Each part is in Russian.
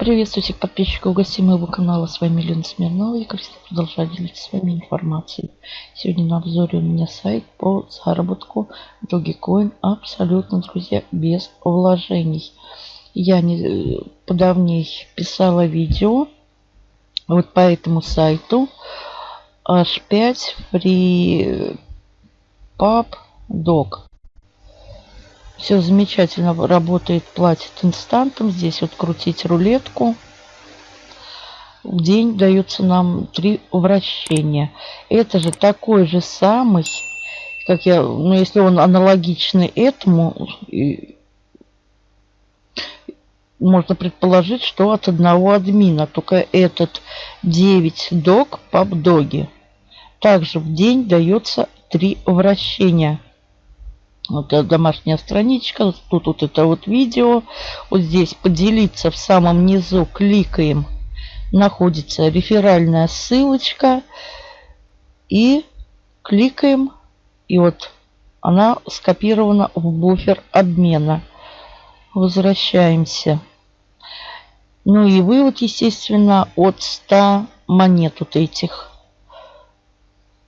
Приветствую всех подписчиков и гостей моего канала. С вами Лена Смирнова. Я, всегда, продолжаю делиться с вами информацией. Сегодня на обзоре у меня сайт по заработку Dogecoin. Абсолютно, друзья, без вложений. Я не э, подавней писала видео вот по этому сайту. H5 Free Pub Dog. Все замечательно работает, платит инстантом. Здесь вот крутить рулетку. В день дается нам три вращения. Это же такой же самый, как я, ну если он аналогичный этому, можно предположить, что от одного админа. Только этот 9 дог пабдоги. Также в день дается три вращения. Вот домашняя страничка. Тут вот это вот видео. Вот здесь поделиться в самом низу кликаем. Находится реферальная ссылочка. И кликаем. И вот она скопирована в буфер обмена. Возвращаемся. Ну и вывод, естественно, от 100 монет вот этих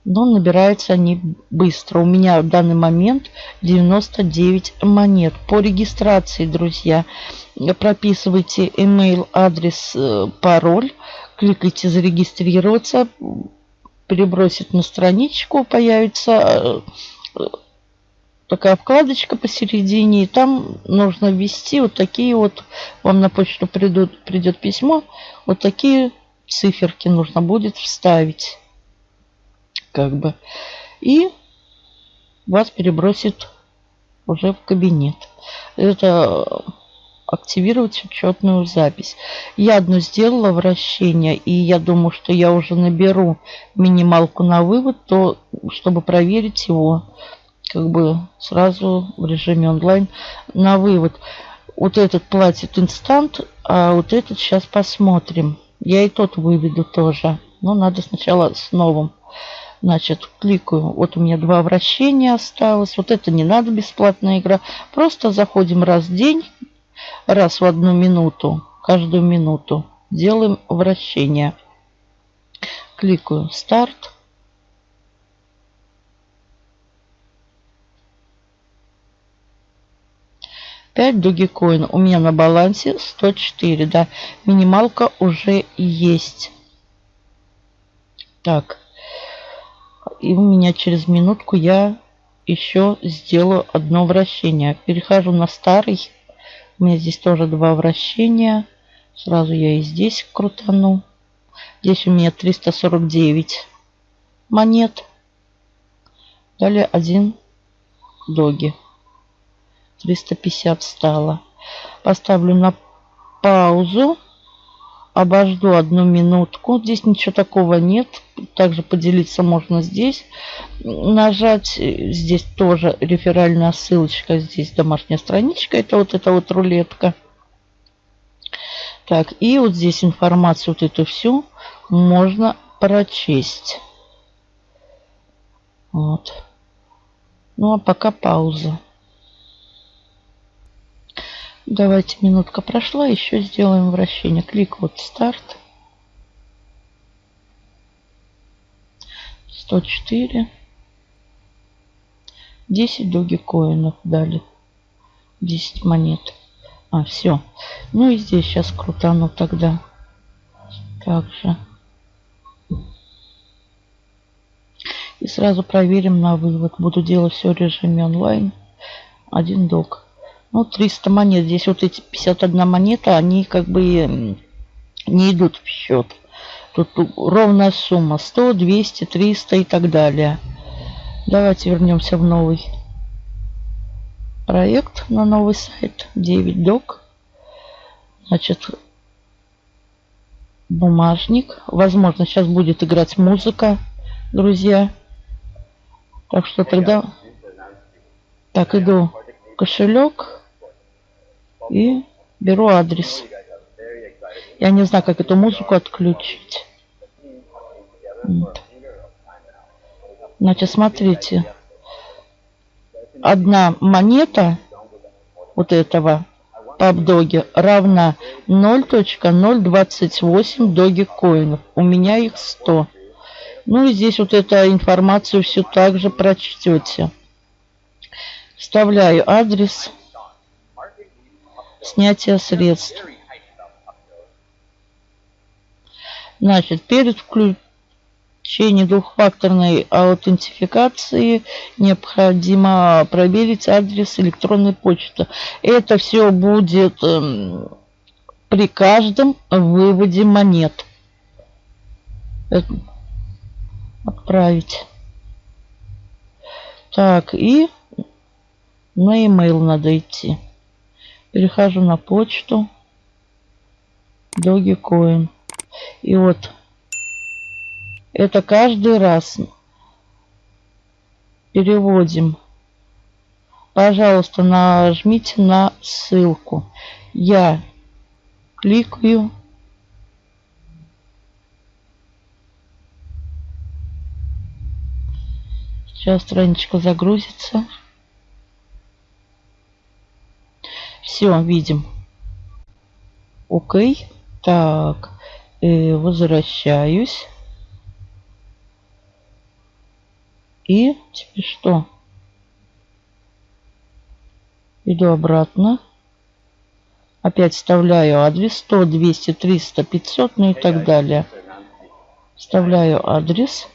но набираются они быстро. У меня в данный момент 99 монет. По регистрации, друзья, прописывайте email, адрес, э, пароль, кликайте зарегистрироваться, перебросит на страничку, появится э, такая вкладочка посередине, и там нужно ввести вот такие вот, вам на почту придут, придет письмо, вот такие циферки нужно будет вставить как бы. И вас перебросит уже в кабинет. Это активировать учетную запись. Я одну сделала вращение, и я думаю, что я уже наберу минималку на вывод, то чтобы проверить его как бы сразу в режиме онлайн на вывод. Вот этот платит инстант, а вот этот сейчас посмотрим. Я и тот выведу тоже. Но надо сначала с новым. Значит, кликаю. Вот у меня два вращения осталось. Вот это не надо, бесплатная игра. Просто заходим раз в день, раз в одну минуту, каждую минуту. Делаем вращение. Кликаю «Старт». Пять Dogecoin. У меня на балансе 104. Да, минималка уже есть. Так. И у меня через минутку я еще сделаю одно вращение. Перехожу на старый. У меня здесь тоже два вращения. Сразу я и здесь крутану. Здесь у меня 349 монет. Далее один доги. 350 стало. Поставлю на паузу обожду одну минутку. Здесь ничего такого нет. Также поделиться можно здесь. Нажать. Здесь тоже реферальная ссылочка. Здесь домашняя страничка. Это вот эта вот рулетка. Так, и вот здесь информацию вот эту всю можно прочесть. Вот. Ну, а пока пауза. Давайте, минутка прошла, еще сделаем вращение. Клик вот старт. 104. 10 доги коинов дали. 10 монет. А, все. Ну и здесь сейчас крутану тогда. Также. И сразу проверим на вывод. Буду делать все в режиме онлайн. Один дог. Ну, 300 монет. Здесь вот эти 51 монета, они как бы не идут в счет. Тут ровная сумма. 100, 200, 300 и так далее. Давайте вернемся в новый проект, на новый сайт. 9 док. Значит, бумажник. Возможно, сейчас будет играть музыка, друзья. Так что тогда... Так, иду кошелек. И беру адрес. Я не знаю, как эту музыку отключить. Вот. Значит, смотрите. Одна монета вот этого PubDoge равна 0.028 доги коинов. У меня их 100. Ну и здесь вот эту информацию все также прочтете. Вставляю адрес снятия средств. Значит, перед включением двухфакторной аутентификации необходимо проверить адрес электронной почты. Это все будет э, при каждом выводе монет. Отправить. Так, и на e-mail надо идти. Перехожу на почту. Dogecoin. И вот это каждый раз переводим. Пожалуйста, нажмите на ссылку. Я кликаю. Сейчас страничка загрузится. Все, видим. Окей. Так, э, возвращаюсь. И теперь что? Иду обратно. Опять вставляю адрес 100, 200, 300, 500, ну и так далее. Вставляю адрес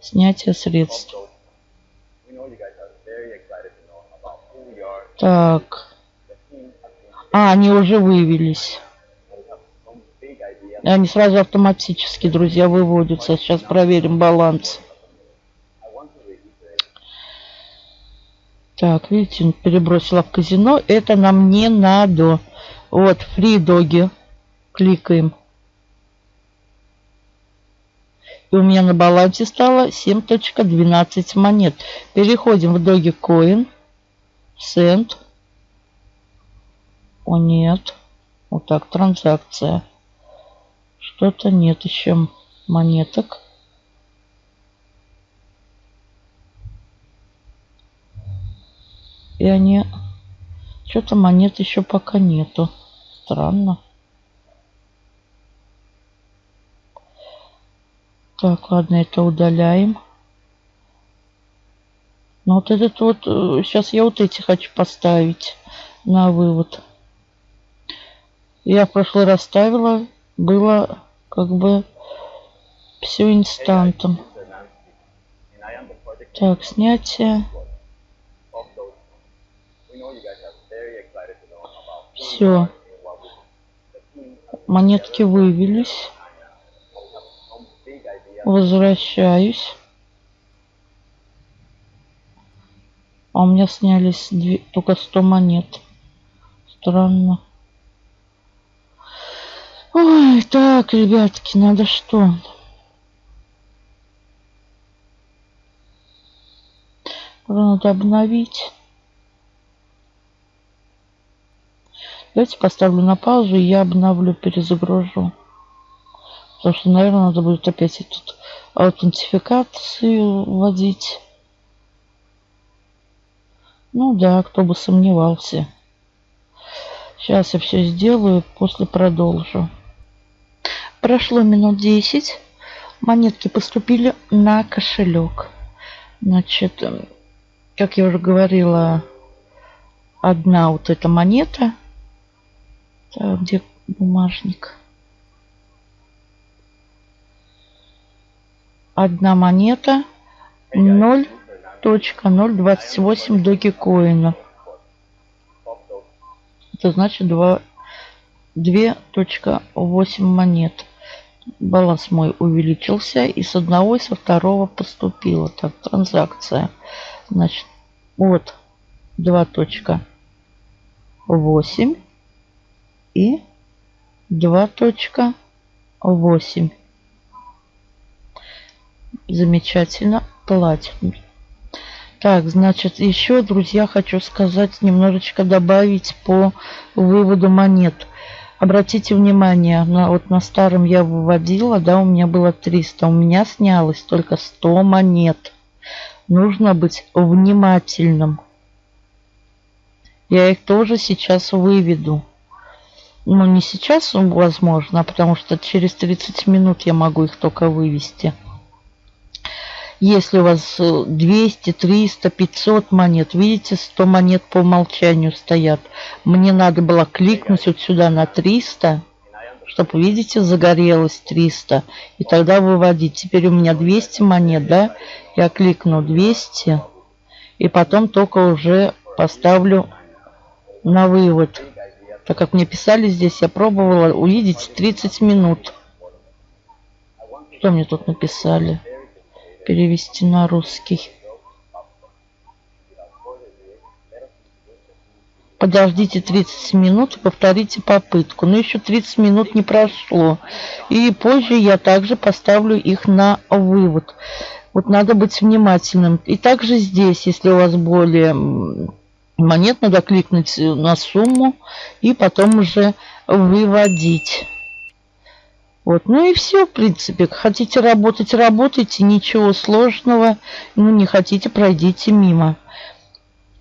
снятия средств. Так. А, они уже вывелись. Они сразу автоматически, друзья, выводятся. Сейчас проверим баланс. Так, видите, перебросила в казино. Это нам не надо. Вот, free доги. Кликаем. И у меня на балансе стало 7.12 монет. Переходим в Dogecoin. Send. О, нет. Вот так, транзакция. Что-то нет еще монеток. И они... Что-то монет еще пока нету. Странно. Так, ладно, это удаляем. Ну вот этот вот... Сейчас э, я вот эти хочу поставить на вывод. Я в прошлый раз ставила, было как бы все инстантом. Так, снятие. Все. Монетки вывелись. Возвращаюсь. А у меня снялись две, только 100 монет. Странно. Ой, так, ребятки, надо что? Надо обновить. Давайте поставлю на паузу, и я обновлю, перезагружу. Потому что, наверное, надо будет опять тут аутентификацию вводить. Ну да, кто бы сомневался. Сейчас я все сделаю, после продолжу. Прошло минут 10. Монетки поступили на кошелек. Значит, как я уже говорила, одна вот эта монета. Так, где бумажник? Одна монета 0.028 догикоина. Это значит 2.8 монет баланс мой увеличился и с одного и со второго поступила. Так транзакция. Значит вот 2.8 и 2.8 замечательно. Платим. Так значит еще друзья хочу сказать немножечко добавить по выводу монет Обратите внимание, на, вот на старом я выводила, да, у меня было 300. У меня снялось только 100 монет. Нужно быть внимательным. Я их тоже сейчас выведу. Ну, не сейчас, возможно, потому что через 30 минут я могу их только вывести. Если у вас 200, 300, 500 монет, видите, 100 монет по умолчанию стоят. Мне надо было кликнуть вот сюда на 300, чтобы, видите, загорелось 300. И тогда выводить. Теперь у меня 200 монет, да? Я кликну 200. И потом только уже поставлю на вывод. Так как мне писали здесь, я пробовала увидеть 30 минут. Что мне тут написали? Перевести на русский. Подождите 30 минут и повторите попытку. Но еще 30 минут не прошло. И позже я также поставлю их на вывод. Вот надо быть внимательным. И также здесь, если у вас более монет, надо кликнуть на сумму и потом уже выводить. Вот, ну и все, в принципе. Хотите работать, работайте, ничего сложного. Ну, не хотите, пройдите мимо.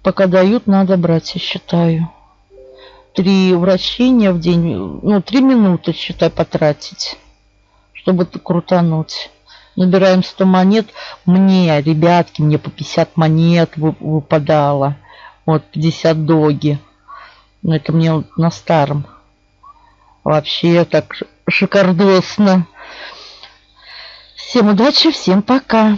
Пока дают, надо брать, я считаю. Три вращения в день, ну, три минуты, считай, потратить, чтобы крутануть. Набираем 100 монет. Мне, ребятки, мне по 50 монет выпадало. Вот, 50 доги. Но это мне на старом. Вообще так шикардосно. Всем удачи, всем пока.